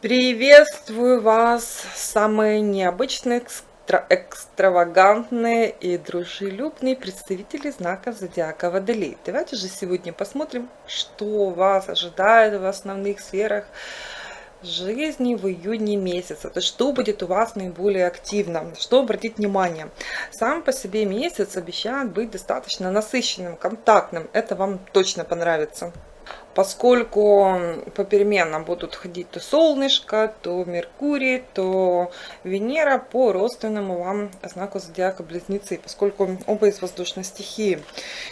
Приветствую вас, самые необычные, экстра экстравагантные и дружелюбные представители знака Зодиака Водолей. Давайте же сегодня посмотрим, что вас ожидает в основных сферах жизни в июне месяце. То есть, что будет у вас наиболее активно, что обратить внимание. Сам по себе месяц обещает быть достаточно насыщенным, контактным. Это вам точно понравится поскольку попеременно будут ходить то солнышко, то Меркурий, то Венера по родственному вам знаку зодиака Близнецы, поскольку оба из воздушной стихии,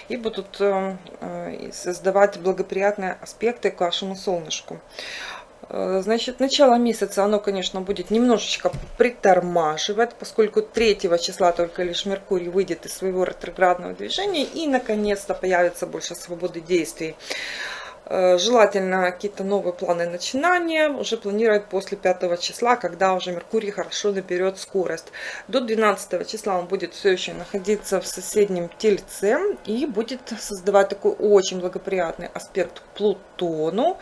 и будут э, э, создавать благоприятные аспекты к вашему солнышку. Э, значит, начало месяца оно, конечно, будет немножечко притормаживать, поскольку 3 числа только лишь Меркурий выйдет из своего ретроградного движения и, наконец-то, появится больше свободы действий. Э, желательно какие-то новые планы начинания уже планировать после 5 числа, когда уже Меркурий хорошо наберет скорость. До 12 числа он будет все еще находиться в соседнем Тельце и будет создавать такой очень благоприятный аспект Плутону,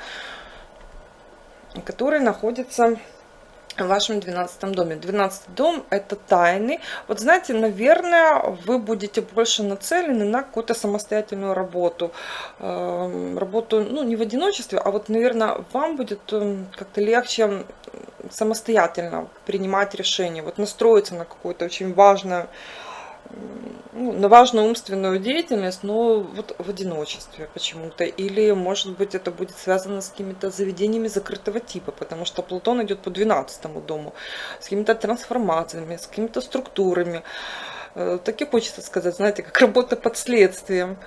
который находится в вашем 12 доме. 12 дом это тайны. Вот знаете, наверное, вы будете больше нацелены на какую-то самостоятельную работу. Эм, работу, ну, не в одиночестве, а вот, наверное, вам будет эм, как-то легче самостоятельно принимать решения. Вот настроиться на какую-то очень важную ну, на важную умственную деятельность, но вот в одиночестве почему-то. Или, может быть, это будет связано с какими-то заведениями закрытого типа, потому что Плутон идет по 12 дому, с какими-то трансформациями, с какими-то структурами. Э, так и хочется сказать, знаете, как работа под следствием.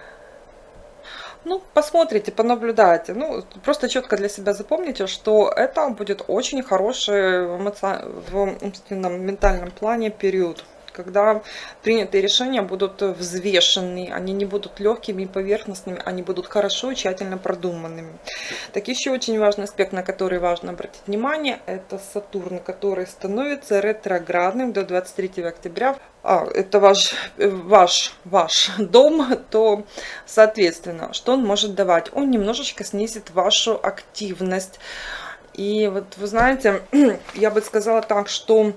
Ну, посмотрите, понаблюдайте. Ну, просто четко для себя запомните, что это будет очень хороший в, эмоци... в умственном, ментальном плане период когда принятые решения будут взвешенные, они не будут легкими и поверхностными, они будут хорошо и тщательно продуманными. Так еще очень важный аспект, на который важно обратить внимание, это Сатурн, который становится ретроградным до 23 октября. А, это ваш, ваш, ваш дом, то, соответственно, что он может давать? Он немножечко снизит вашу активность. И вот вы знаете, я бы сказала так, что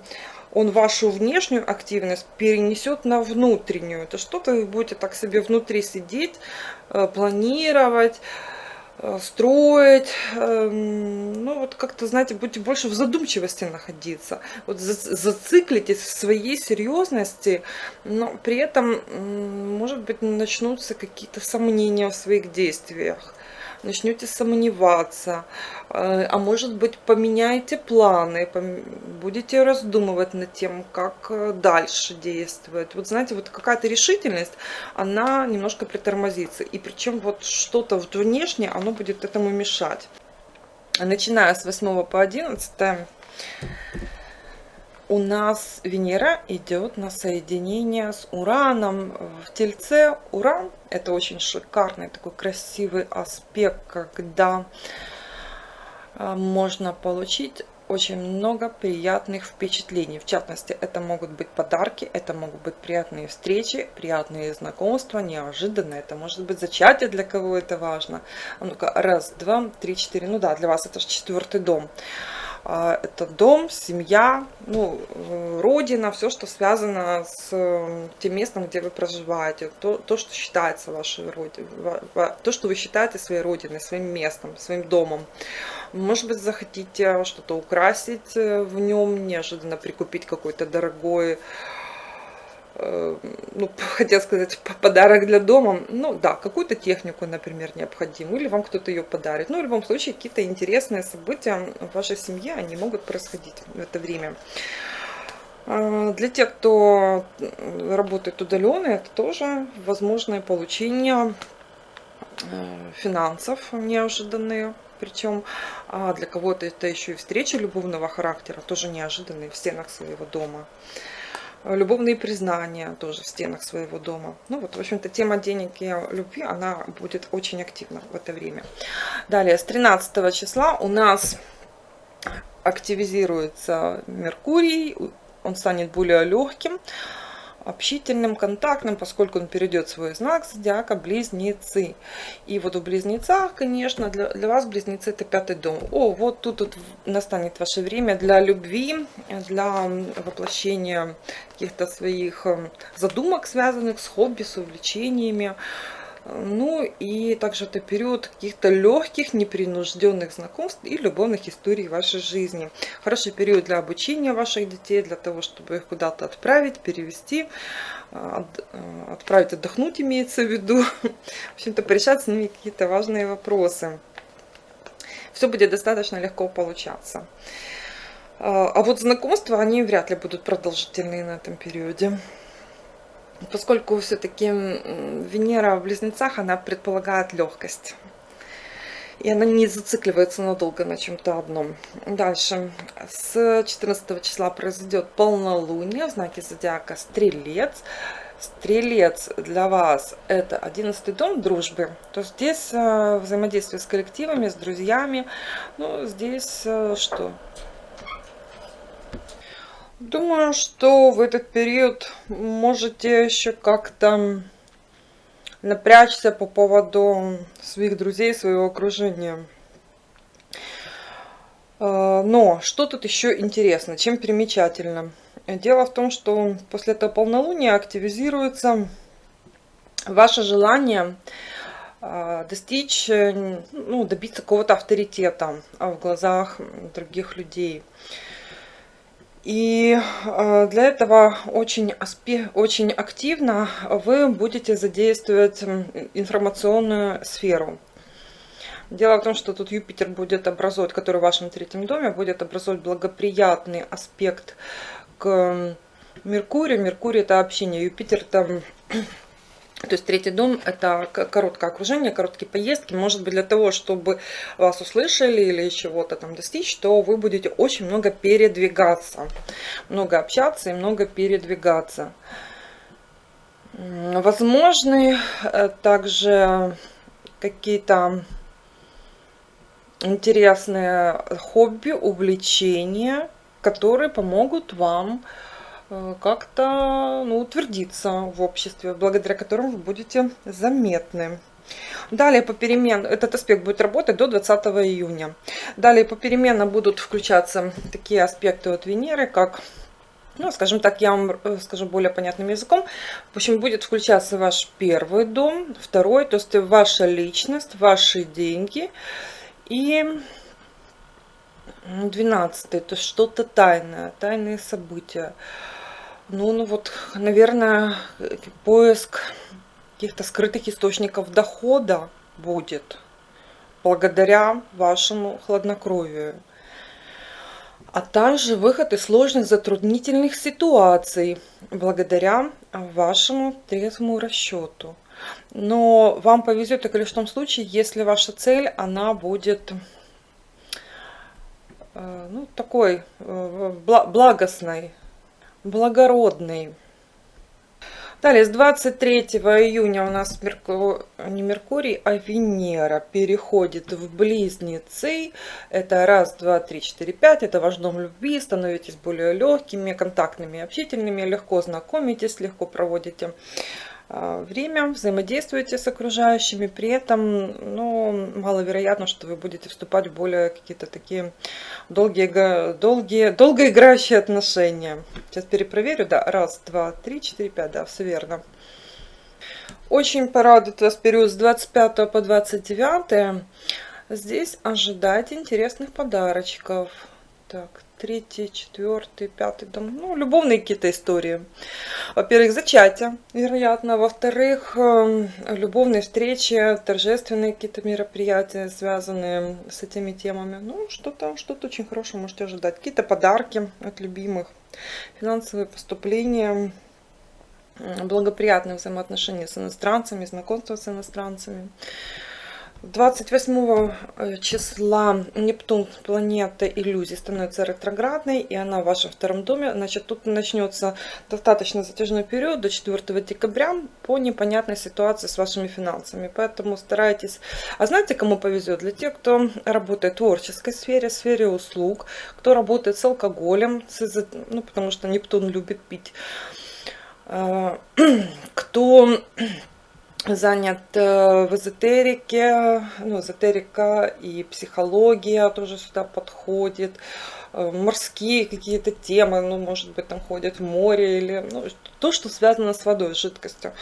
он вашу внешнюю активность перенесет на внутреннюю. Это что-то вы будете так себе внутри сидеть, э, планировать, э, строить, эм, ну вот как-то, знаете, будете больше в задумчивости находиться, вот зациклитесь в своей серьезности, но при этом, может быть, начнутся какие-то сомнения в своих действиях, начнете сомневаться, э, а может быть поменяете планы, будете раздумывать над тем, как э, дальше действовать. Вот знаете, вот какая-то решительность, она немножко притормозится. И причем вот что-то внешнее, оно будет этому мешать. Начиная с 8 по 11 у нас Венера идет на соединение с Ураном в Тельце. Уран – это очень шикарный, такой красивый аспект, когда а, можно получить очень много приятных впечатлений. В частности, это могут быть подарки, это могут быть приятные встречи, приятные знакомства, неожиданно. Это может быть зачатие, для кого это важно. А ну-ка, раз, два, три, четыре. Ну да, для вас это же четвертый дом. А, это дом, семья, ну, э, родина, все, что связано с э, тем местом, где вы проживаете, то, то что считается вашей родиной, то, что вы считаете своей родиной, своим местом, своим домом. Может быть, захотите что-то украсить э, в нем, неожиданно прикупить какой-то дорогой ну, хотел сказать, подарок для дома, ну да, какую-то технику, например, необходимую, или вам кто-то ее подарит. Ну, в любом случае, какие-то интересные события в вашей семье, они могут происходить в это время. А, для тех, кто работает удаленно, это тоже возможное получение э, финансов неожиданные. Причем а для кого-то это еще и встречи любовного характера, тоже неожиданные в стенах своего дома любовные признания тоже в стенах своего дома. Ну вот, в общем-то, тема денег и любви, она будет очень активна в это время. Далее, с 13 числа у нас активизируется Меркурий, он станет более легким. Общительным, контактным, поскольку он перейдет свой знак зодиака Близнецы. И вот в Близнецах, конечно, для, для вас Близнецы это пятый дом. О, вот тут, тут настанет ваше время для любви, для воплощения каких-то своих э, задумок, связанных с хобби, с увлечениями. Ну и также это период каких-то легких, непринужденных знакомств и любовных историй вашей жизни. Хороший период для обучения ваших детей, для того, чтобы их куда-то отправить, перевести, э, отправить отдохнуть имеется в виду. В общем-то, порешать с ними какие-то важные вопросы. Все будет достаточно легко получаться. А, а вот знакомства, они вряд ли будут продолжительные на этом периоде поскольку все-таки Венера в Близнецах, она предполагает легкость. И она не зацикливается надолго на чем-то одном. Дальше. С 14 числа произойдет полнолуние в знаке зодиака Стрелец. Стрелец для вас это 11 дом дружбы. То есть здесь э, взаимодействие с коллективами, с друзьями. Ну, здесь э, что? Думаю, что в этот период можете еще как-то напрячься по поводу своих друзей, своего окружения. А, но что тут еще интересно, чем примечательно? Дело в том, что после этого полнолуния активизируется ваше желание а, достичь, ну, добиться какого-то авторитета в глазах других людей. И э, для этого очень, очень активно вы будете задействовать информационную сферу. Дело в том, что тут Юпитер будет образовывать, который в вашем третьем доме, будет образовывать благоприятный аспект к Меркурию. Меркурий это общение, Юпитер там то есть третий дом – это короткое окружение, короткие поездки. Может быть, для того, чтобы вас услышали или чего-то там достичь, то вы будете очень много передвигаться. Много общаться и много передвигаться. Возможны э, также какие-то интересные хобби, увлечения, которые помогут вам как-то ну, утвердиться в обществе, благодаря которому вы будете заметны. Далее попеременно, этот аспект будет работать до 20 июня. Далее попеременно будут включаться такие аспекты от Венеры, как, ну, скажем так, я вам э, скажу более понятным языком. В общем, будет включаться ваш первый дом, второй, то есть ваша личность, ваши деньги и 12, то есть что-то тайное, тайные события. Ну, ну вот, наверное, поиск каких-то скрытых источников дохода будет благодаря вашему хладнокровию. А также выход из сложных затруднительных ситуаций благодаря вашему трезвому расчету. Но вам повезет только лишь в том случае, если ваша цель, она будет э, ну, такой э, благостной, благородный. Далее, с 23 июня у нас Мерку... не Меркурий, а Венера переходит в Близнецы. Это раз, два, три, четыре, пять. Это ваш дом любви. Становитесь более легкими, контактными, общительными. Легко знакомитесь, легко проводите время, взаимодействуете с окружающими, при этом ну, маловероятно, что вы будете вступать в более какие-то такие долгие, долгие, долгоиграющие отношения. Сейчас перепроверю, да, раз, два, три, четыре, пять, да, все верно. Очень порадует вас период с 25 по 29. Здесь ожидайте интересных подарочков. Так, третий, четвертый, пятый дом. Ну, любовные какие-то истории. Во-первых, зачатие, вероятно. Во-вторых, эм, любовные встречи, торжественные какие-то мероприятия, связанные с этими темами. Ну, что-то что, -то, очень хорошее можете ожидать. Какие-то подарки от любимых, финансовые поступления, благоприятные взаимоотношения с иностранцами, знакомство с иностранцами. 28 э, числа Нептун, планета иллюзий, становится ретроградной, и она в вашем втором доме. Значит, тут начнется достаточно затяжной период до 4 декабря по непонятной ситуации с вашими финансами. Поэтому старайтесь. А знаете, кому повезет? Для тех, кто работает в творческой сфере, в сфере услуг, кто работает с алкоголем, с, ну, потому что Нептун любит пить Э, кто занят э, в эзотерике, ну, эзотерика и психология тоже сюда подходит, э, морские какие-то темы, ну, может быть, там ходят в море или ну, то, что связано с водой, с жидкостью.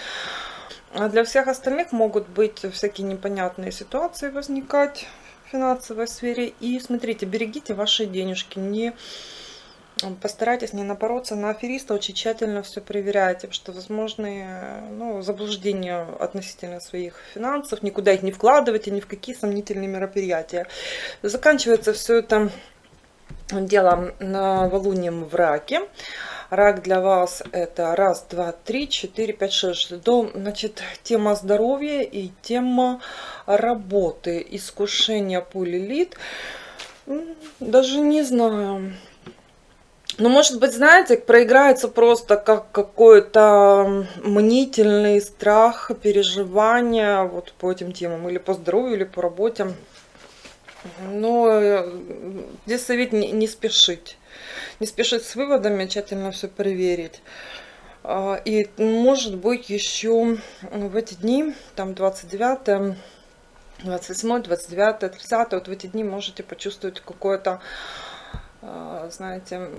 А для всех остальных могут быть всякие непонятные ситуации возникать в финансовой сфере. И смотрите, берегите ваши денежки, не постарайтесь не напороться на афериста, очень тщательно все проверяйте, что возможны ну, заблуждения относительно своих финансов, никуда их не вкладывайте, ни в какие сомнительные мероприятия. Заканчивается все это делом новолунием в раке. Рак для вас это раз, два, три, четыре, пять, шесть. Дом, значит, тема здоровья и тема работы, искушение пулелит. Даже не знаю. Ну, может быть, знаете, проиграется просто как какой-то мнительный страх, переживание вот по этим темам, или по здоровью, или по работе. Но э, здесь совет не, не спешить. Не спешить с выводами, тщательно все проверить. А, и может быть еще в эти дни, там 29 28, 29, 30, вот в эти дни можете почувствовать какое-то, а, знаете,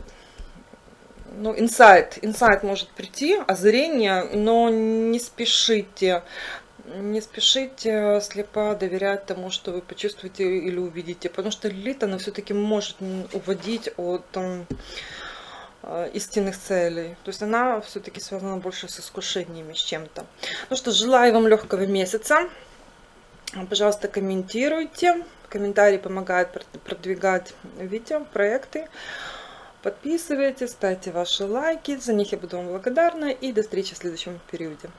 ну, инсайт, инсайт может прийти, озарение, но не спешите, не спешите слепо доверять тому, что вы почувствуете или увидите, потому что лилит, она все-таки может уводить от там, э, истинных целей. То есть она все-таки связана больше с искушениями, с чем-то. Ну что, желаю вам легкого месяца. Пожалуйста, комментируйте. Комментарии помогают продвигать видео, проекты. Подписывайтесь, ставьте ваши лайки, за них я буду вам благодарна. И до встречи в следующем периоде.